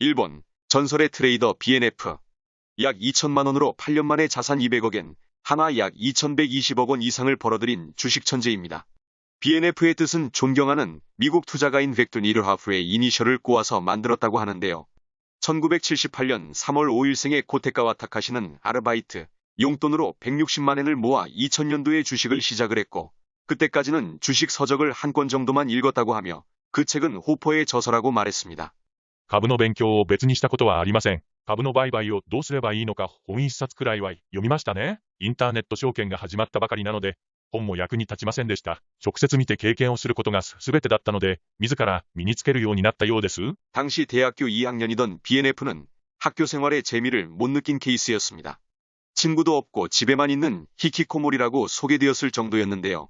1번 전설의 트레이더 BNF 약 2천만 원으로 8년 만에 자산 200억엔 하나 약 2120억 원 이상을 벌어들인 주식 천재입니다. BNF의 뜻은 존경하는 미국 투자가인 벡돈 이르하프의 이니셜을 꼬아서 만들었다고 하는데요. 1978년 3월 5일생의 코테카와 타카시는 아르바이트, 용돈으로 160만 엔을 모아 2000년도에 주식을 시작을 했고 그때까지는 주식 서적을 한 권 정도만 읽었다고 하며 그 책은 호퍼의 저서라고 말했습니다. 株の勉強を別にしたことはありません。株の売買をどうすればいいのか本一冊くらいは読みましたね。インターネット証券が始まったばかりなので、本も役に立ちませんでした。直接見て経験をすることが全てだったので、自ら身につけるようになったようです。 당시 대학교 2학년이던 BNF는 학교 생활의 재미를 못 느낀 케이스였습니다. 친구도 없고 집에만 있는 히키코모리라고 소개되었을 정도였는데요.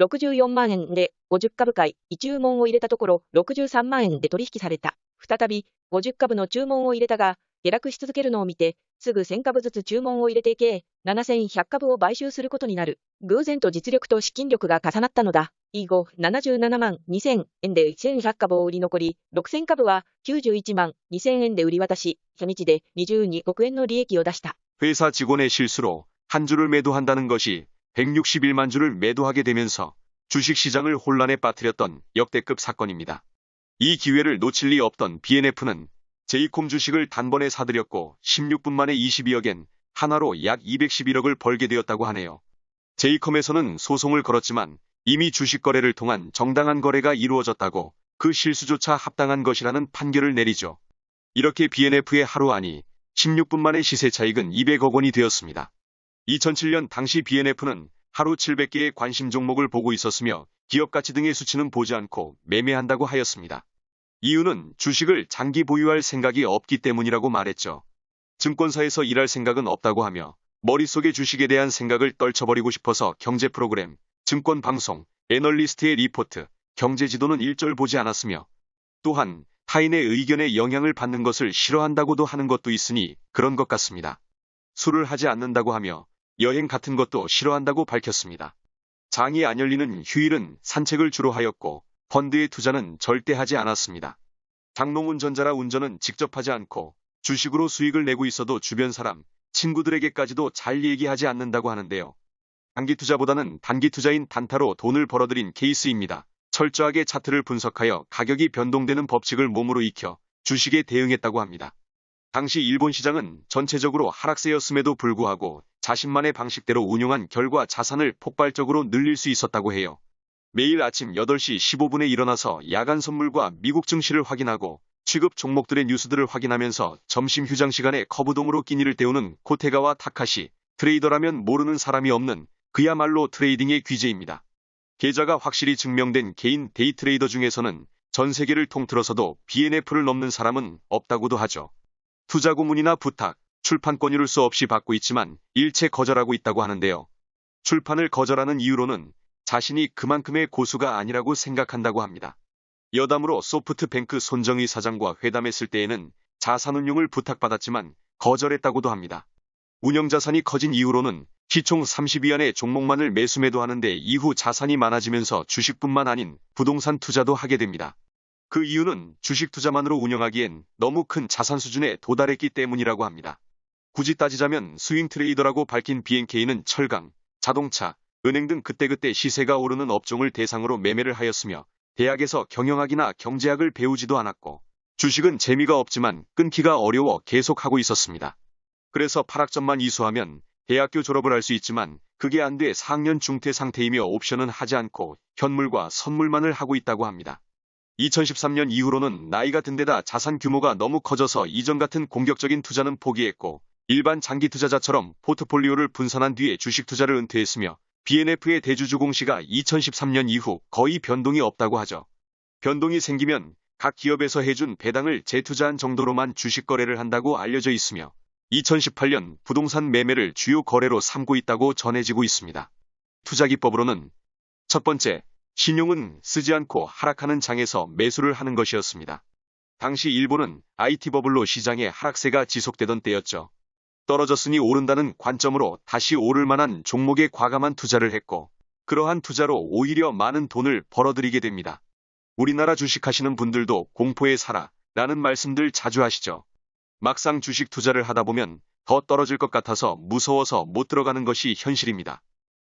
64万円で50株買い、注文を入れたところ63万円で取引された。再び50株の注文を入れたが、下落し続けるのを見て、すぐ1000株ずつ注文を入れて計7100株を買収することになる。偶然と実力と資金力が重なったのだ。以後、77万2000円で1100株を売り残り、6000株は91万2000円で売り渡し、初日で22億円の利益を出した。 회사 직원의 실수로 한 주를 매도한다는 것이 161만 주를 매도하게 되면서 주식시장을 혼란에 빠뜨렸던 역대급 사건입니다. 이 기회를 놓칠 리 없던 BNF는 제이콤 주식을 단번에 사들였고 16분 만에 22억엔 하나로 약 211억을 벌게 되었다고 하네요. 제이컴에서는 소송을 걸었지만 이미 주식 거래를 통한 정당한 거래가 이루어졌다고 그 실수조차 합당한 것이라는 판결을 내리죠. 이렇게 BNF의 하루 안이 16분 만에 시세 차익은 200억 원이 되었습니다. 2007년 당시 BNF는 하루 700개의 관심 종목을 보고 있었으며 기업 가치 등의 수치는 보지 않고 매매한다고 하였습니다. 이유는 주식을 장기 보유할 생각이 없기 때문이라고 말했죠. 증권사에서 일할 생각은 없다고 하며 머릿속에 주식에 대한 생각을 떨쳐버리고 싶어서 경제 프로그램, 증권 방송, 애널리스트의 리포트, 경제 지도는 일절 보지 않았으며 또한 타인의 의견에 영향을 받는 것을 싫어한다고도 하는 것도 있으니 그런 것 같습니다. 술을 하지 않는다고 하며 여행 같은 것도 싫어한다고 밝혔습니다. 장이 안 열리는 휴일은 산책을 주로 하였고 펀드의 투자는 절대 하지 않았습니다. 장롱 운전자라 운전은 직접 하지 않고 주식으로 수익을 내고 있어도 주변 사람, 친구들에게까지도 잘 얘기하지 않는다고 하는데요. 단기 투자보다는 단기 투자인 단타로 돈을 벌어들인 케이스입니다. 철저하게 차트를 분석하여 가격이 변동되는 법칙을 몸으로 익혀 주식에 대응했다고 합니다. 당시 일본 시장은 전체적으로 하락세였음에도 불구하고 자신만의 방식대로 운용한 결과 자산을 폭발적으로 늘릴 수 있었다고 해요. 매일 아침 8시 15분에 일어나서 야간 선물과 미국 증시를 확인하고 취급 종목들의 뉴스들을 확인하면서 점심 휴장 시간에 컵우동으로 끼니를 때우는 코테가와 타카시, 트레이더라면 모르는 사람이 없는 그야말로 트레이딩의 귀재입니다. 계좌가 확실히 증명된 개인 데이 트레이더 중에서는 전 세계를 통틀어서도 BNF를 넘는 사람은 없다고도 하죠. 투자 고문이나 부탁, 출판 권유를 수 없이 받고 있지만 일체 거절하고 있다고 하는데요. 출판을 거절하는 이유로는 자신이 그만큼의 고수가 아니라고 생각한다고 합니다. 여담으로 소프트뱅크 손정희 사장과 회담했을 때에는 자산운용을 부탁받았지만 거절했다고도 합니다. 운영자산이 커진 이후로는 시총 30위안의 종목만을 매수매도 하는데 이후 자산이 많아지면서 주식뿐만 아닌 부동산 투자도 하게 됩니다. 그 이유는 주식 투자만으로 운영하기엔 너무 큰 자산 수준에 도달했기 때문이라고 합니다. 굳이 따지자면 스윙 트레이더라고 밝힌 BNK는 철강, 자동차, 은행 등 그때그때 시세가 오르는 업종을 대상으로 매매를 하였으며 대학에서 경영학이나 경제학을 배우지도 않았고 주식은 재미가 없지만 끊기가 어려워 계속하고 있었습니다. 그래서 8학점만 이수하면 대학교 졸업을 할 수 있지만 그게 안 돼 4학년 중퇴 상태이며 옵션은 하지 않고 현물과 선물만을 하고 있다고 합니다. 2013년 이후로는 나이가 든 데다 자산 규모가 너무 커져서 이전 같은 공격적인 투자는 포기했고 일반 장기 투자자처럼 포트폴리오를 분산한 뒤에 주식 투자를 은퇴했으며 BNF의 대주주 공시가 2013년 이후 거의 변동이 없다고 하죠. 변동이 생기면 각 기업에서 해준 배당을 재투자한 정도로만 주식 거래를 한다고 알려져 있으며 2018년 부동산 매매를 주요 거래로 삼고 있다고 전해지고 있습니다. 투자기법으로는 첫 번째, 신용은 쓰지 않고 하락하는 장에서 매수를 하는 것이었습니다. 당시 일본은 IT 버블로 시장의 하락세가 지속되던 때였죠. 떨어졌으니 오른다는 관점으로 다시 오를 만한 종목에 과감한 투자를 했고, 그러한 투자로 오히려 많은 돈을 벌어들이게 됩니다. 우리나라 주식하시는 분들도 공포에 살아 라는 말씀들 자주 하시죠. 막상 주식 투자를 하다 보면 더 떨어질 것 같아서 무서워서 못 들어가는 것이 현실입니다.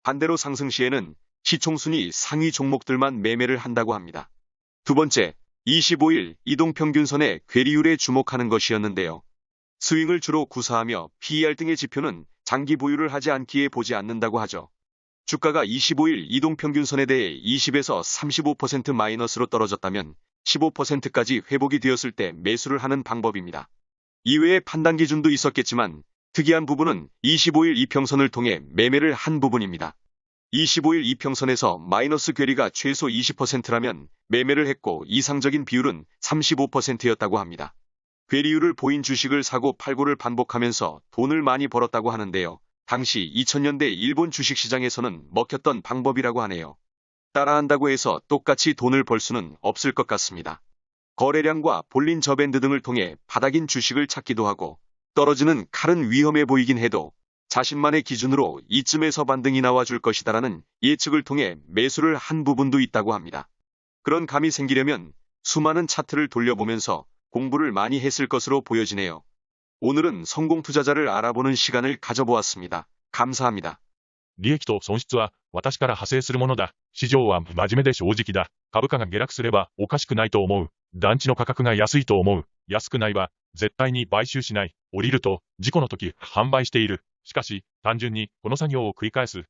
반대로 상승 시에는 시총순위 상위 종목들만 매매를 한다고 합니다. 두 번째, 25일 이동평균선의 괴리율에 주목하는 것이었는데요. 스윙을 주로 구사하며 PER 등의 지표는 장기 보유를 하지 않기에 보지 않는다고 하죠. 주가가 25일 이동평균선에 대해 20에서 35% 마이너스로 떨어졌다면 15%까지 회복이 되었을 때 매수를 하는 방법입니다. 이외에 판단 기준도 있었겠지만 특이한 부분은 25일 이평선을 통해 매매를 한 부분입니다. 25일 이평선에서 마이너스 괴리가 최소 20%라면 매매를 했고 이상적인 비율은 35%였다고 합니다. 괴리율을 보인 주식을 사고 팔고를 반복하면서 돈을 많이 벌었다고 하는데요. 당시 2000년대 일본 주식시장에서는 먹혔던 방법이라고 하네요. 따라한다고 해서 똑같이 돈을 벌 수는 없을 것 같습니다. 거래량과 볼린 저밴드 등을 통해 바닥인 주식을 찾기도 하고 떨어지는 칼은 위험해 보이긴 해도 자신만의 기준으로 이쯤에서 반등이 나와줄 것이다라는 예측을 통해 매수를 한 부분도 있다고 합니다. 그런 감이 생기려면 수많은 차트를 돌려보면서 공부를 많이 했을 것으로 보여지네요. 오늘은 성공 투자자를 알아보는 시간을 가져보았습니다. 감사합니다. 利益と損失は私から派生するものだ。市場は真面目で正直だ。株価が下落すればおかしくないと思う。団地の価格が安いと思う。安くないは絶対に買収しない。降りると事故の時販売している。しかし単純にこの作業を繰り返す